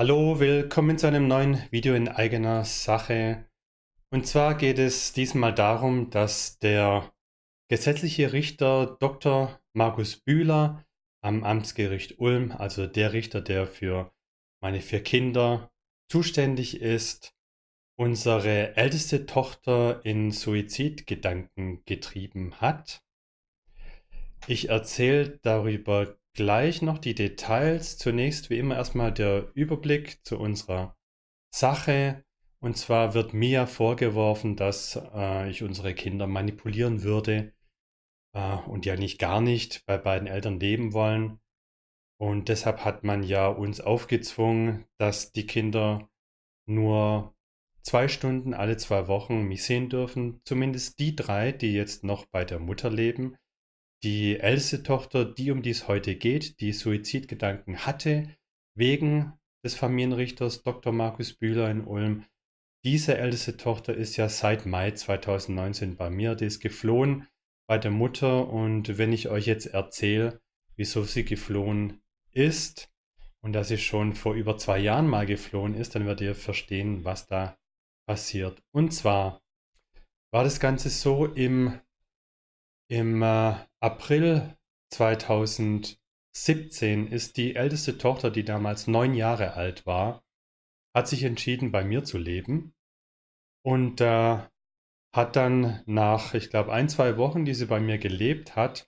Hallo, willkommen zu einem neuen Video in eigener Sache. Und zwar geht es diesmal darum, dass der gesetzliche Richter Dr. Markus Bühler am Amtsgericht Ulm, also der Richter, der für meine vier Kinder zuständig ist, unsere älteste Tochter in Suizidgedanken getrieben hat. Ich erzähle darüber gleich noch die Details. Zunächst wie immer erstmal der Überblick zu unserer Sache. Und zwar wird mir vorgeworfen, dass äh, ich unsere Kinder manipulieren würde äh, und ja nicht gar nicht bei beiden Eltern leben wollen. Und deshalb hat man ja uns aufgezwungen, dass die Kinder nur zwei Stunden alle zwei Wochen mich sehen dürfen. Zumindest die drei, die jetzt noch bei der Mutter leben. Die älteste Tochter, die um die es heute geht, die Suizidgedanken hatte, wegen des Familienrichters Dr. Markus Bühler in Ulm. Diese älteste Tochter ist ja seit Mai 2019 bei mir. Die ist geflohen bei der Mutter und wenn ich euch jetzt erzähle, wieso sie geflohen ist und dass sie schon vor über zwei Jahren mal geflohen ist, dann werdet ihr verstehen, was da passiert. Und zwar war das Ganze so im im äh, April 2017 ist die älteste Tochter, die damals neun Jahre alt war, hat sich entschieden, bei mir zu leben und äh, hat dann nach, ich glaube, ein, zwei Wochen, die sie bei mir gelebt hat,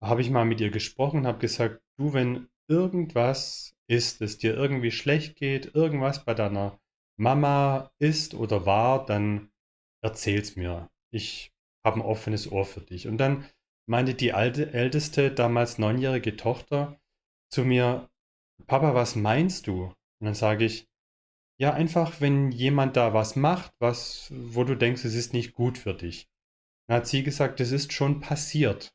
habe ich mal mit ihr gesprochen, habe gesagt, du, wenn irgendwas ist, es dir irgendwie schlecht geht, irgendwas bei deiner Mama ist oder war, dann erzähl's mir. Ich habe ein offenes Ohr für dich. Und dann meinte die alte, älteste, damals neunjährige Tochter zu mir, Papa, was meinst du? Und dann sage ich, ja, einfach, wenn jemand da was macht, was, wo du denkst, es ist nicht gut für dich. Dann hat sie gesagt, es ist schon passiert.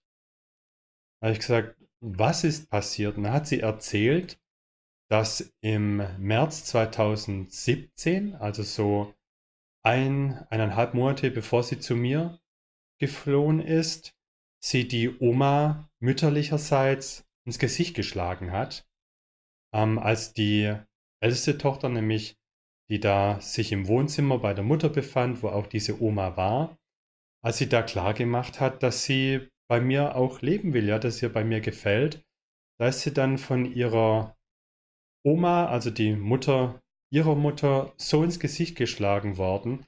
Da habe ich gesagt, was ist passiert? Und dann hat sie erzählt, dass im März 2017, also so ein, eineinhalb Monate bevor sie zu mir geflohen ist, sie die Oma mütterlicherseits ins Gesicht geschlagen hat, ähm, als die älteste Tochter nämlich, die da sich im Wohnzimmer bei der Mutter befand, wo auch diese Oma war, als sie da klar gemacht hat, dass sie bei mir auch leben will, ja, dass ihr bei mir gefällt, da ist sie dann von ihrer Oma, also die Mutter ihrer Mutter, so ins Gesicht geschlagen worden,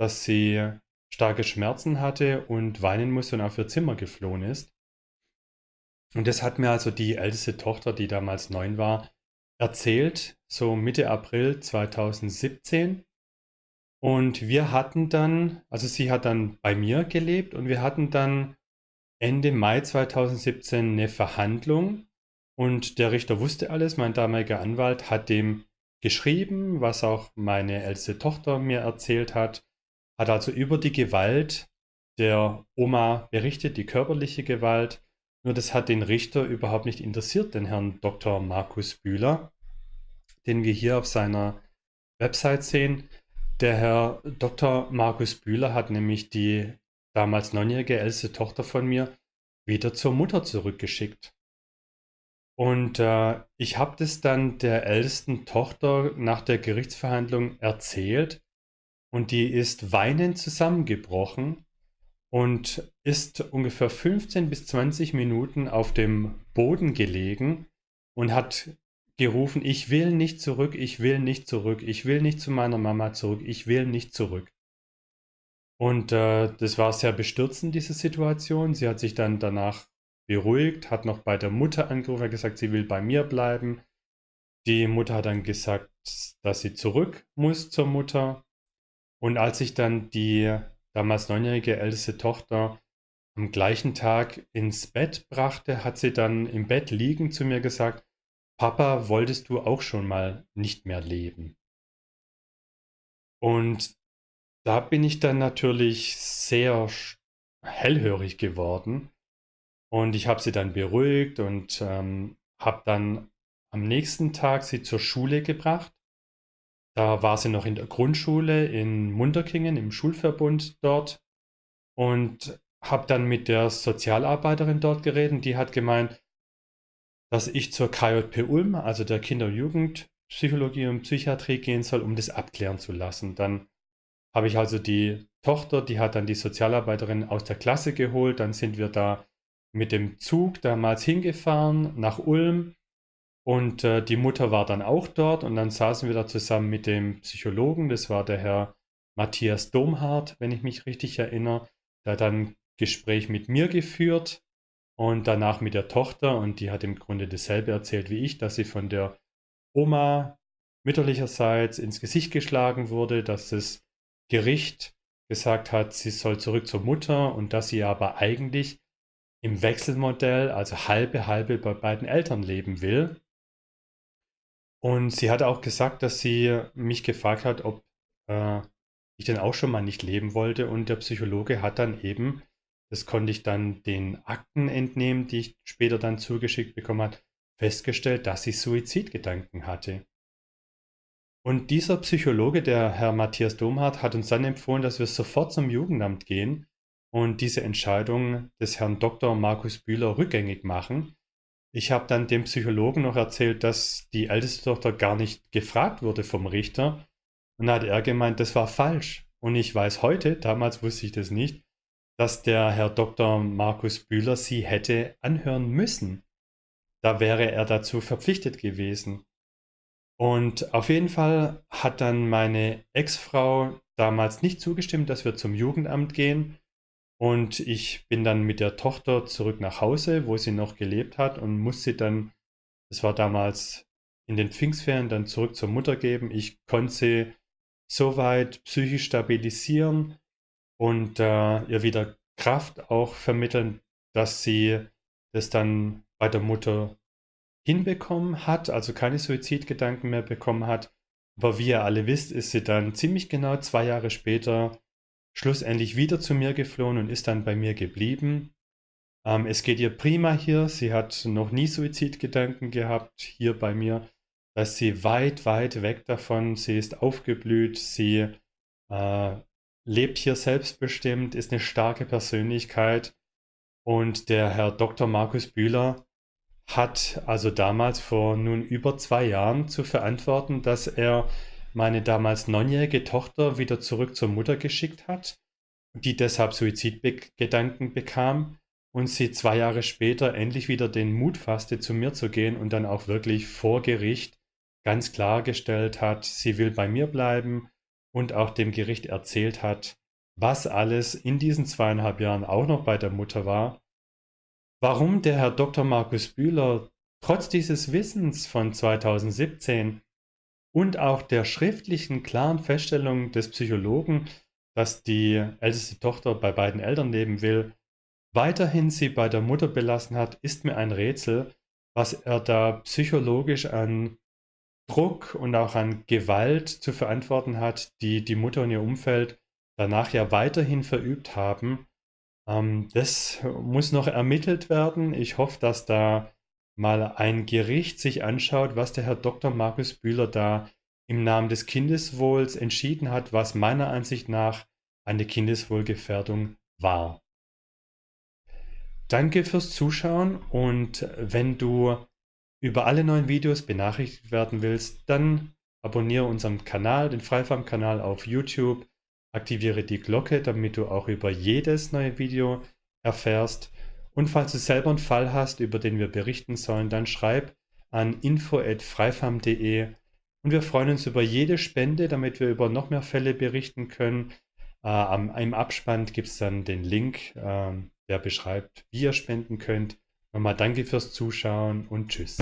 dass sie starke Schmerzen hatte und weinen musste und auf ihr Zimmer geflohen ist. Und das hat mir also die älteste Tochter, die damals neun war, erzählt, so Mitte April 2017. Und wir hatten dann, also sie hat dann bei mir gelebt und wir hatten dann Ende Mai 2017 eine Verhandlung und der Richter wusste alles, mein damaliger Anwalt hat dem geschrieben, was auch meine älteste Tochter mir erzählt hat hat also über die Gewalt der Oma berichtet, die körperliche Gewalt. Nur das hat den Richter überhaupt nicht interessiert, den Herrn Dr. Markus Bühler, den wir hier auf seiner Website sehen. Der Herr Dr. Markus Bühler hat nämlich die damals neunjährige älteste Tochter von mir wieder zur Mutter zurückgeschickt. Und äh, ich habe das dann der ältesten Tochter nach der Gerichtsverhandlung erzählt und die ist weinend zusammengebrochen und ist ungefähr 15 bis 20 Minuten auf dem Boden gelegen und hat gerufen, ich will nicht zurück, ich will nicht zurück, ich will nicht zu meiner Mama zurück, ich will nicht zurück. Und äh, das war sehr bestürzend, diese Situation. Sie hat sich dann danach beruhigt, hat noch bei der Mutter angerufen, hat gesagt, sie will bei mir bleiben. Die Mutter hat dann gesagt, dass sie zurück muss zur Mutter. Und als ich dann die damals neunjährige älteste Tochter am gleichen Tag ins Bett brachte, hat sie dann im Bett liegen zu mir gesagt, Papa, wolltest du auch schon mal nicht mehr leben? Und da bin ich dann natürlich sehr hellhörig geworden. Und ich habe sie dann beruhigt und ähm, habe dann am nächsten Tag sie zur Schule gebracht. Da war sie noch in der Grundschule in Munterkingen im Schulverbund dort und habe dann mit der Sozialarbeiterin dort geredet. Die hat gemeint, dass ich zur KJP Ulm, also der Kinder- und Psychologie und Psychiatrie gehen soll, um das abklären zu lassen. Dann habe ich also die Tochter, die hat dann die Sozialarbeiterin aus der Klasse geholt. Dann sind wir da mit dem Zug damals hingefahren nach Ulm und äh, die Mutter war dann auch dort und dann saßen wir da zusammen mit dem Psychologen, das war der Herr Matthias Domhardt, wenn ich mich richtig erinnere. Der hat dann Gespräch mit mir geführt und danach mit der Tochter und die hat im Grunde dasselbe erzählt wie ich, dass sie von der Oma mütterlicherseits ins Gesicht geschlagen wurde, dass das Gericht gesagt hat, sie soll zurück zur Mutter und dass sie aber eigentlich im Wechselmodell, also halbe halbe bei beiden Eltern leben will. Und sie hat auch gesagt, dass sie mich gefragt hat, ob äh, ich denn auch schon mal nicht leben wollte. Und der Psychologe hat dann eben, das konnte ich dann den Akten entnehmen, die ich später dann zugeschickt bekommen habe, festgestellt, dass sie Suizidgedanken hatte. Und dieser Psychologe, der Herr Matthias Domhardt, hat uns dann empfohlen, dass wir sofort zum Jugendamt gehen und diese Entscheidung des Herrn Dr. Markus Bühler rückgängig machen, ich habe dann dem Psychologen noch erzählt, dass die älteste Tochter gar nicht gefragt wurde vom Richter. Und dann hat er gemeint, das war falsch. Und ich weiß heute, damals wusste ich das nicht, dass der Herr Dr. Markus Bühler sie hätte anhören müssen. Da wäre er dazu verpflichtet gewesen. Und auf jeden Fall hat dann meine Ex-Frau damals nicht zugestimmt, dass wir zum Jugendamt gehen. Und ich bin dann mit der Tochter zurück nach Hause, wo sie noch gelebt hat und musste dann, das war damals in den Pfingstferien, dann zurück zur Mutter geben. Ich konnte sie soweit psychisch stabilisieren und äh, ihr wieder Kraft auch vermitteln, dass sie das dann bei der Mutter hinbekommen hat, also keine Suizidgedanken mehr bekommen hat. Aber wie ihr alle wisst, ist sie dann ziemlich genau zwei Jahre später schlussendlich wieder zu mir geflohen und ist dann bei mir geblieben. Ähm, es geht ihr prima hier. Sie hat noch nie Suizidgedanken gehabt hier bei mir. Da ist sie weit, weit weg davon. Sie ist aufgeblüht. Sie äh, lebt hier selbstbestimmt, ist eine starke Persönlichkeit. Und der Herr Dr. Markus Bühler hat also damals vor nun über zwei Jahren zu verantworten, dass er meine damals neunjährige Tochter wieder zurück zur Mutter geschickt hat, die deshalb Suizidgedanken bekam und sie zwei Jahre später endlich wieder den Mut fasste, zu mir zu gehen und dann auch wirklich vor Gericht ganz klargestellt hat, sie will bei mir bleiben und auch dem Gericht erzählt hat, was alles in diesen zweieinhalb Jahren auch noch bei der Mutter war. Warum der Herr Dr. Markus Bühler trotz dieses Wissens von 2017 und auch der schriftlichen klaren Feststellung des Psychologen, dass die älteste Tochter bei beiden Eltern leben will, weiterhin sie bei der Mutter belassen hat, ist mir ein Rätsel, was er da psychologisch an Druck und auch an Gewalt zu verantworten hat, die die Mutter und ihr Umfeld danach ja weiterhin verübt haben. Ähm, das muss noch ermittelt werden. Ich hoffe, dass da mal ein Gericht sich anschaut, was der Herr Dr. Markus Bühler da im Namen des Kindeswohls entschieden hat, was meiner Ansicht nach eine Kindeswohlgefährdung war. Danke fürs Zuschauen und wenn du über alle neuen Videos benachrichtigt werden willst, dann abonniere unseren Kanal, den Freifarm-Kanal auf YouTube, aktiviere die Glocke, damit du auch über jedes neue Video erfährst und falls du selber einen Fall hast, über den wir berichten sollen, dann schreib an info.freifarm.de und wir freuen uns über jede Spende, damit wir über noch mehr Fälle berichten können. Äh, am, Im Abspann gibt es dann den Link, äh, der beschreibt, wie ihr spenden könnt. Nochmal danke fürs Zuschauen und tschüss.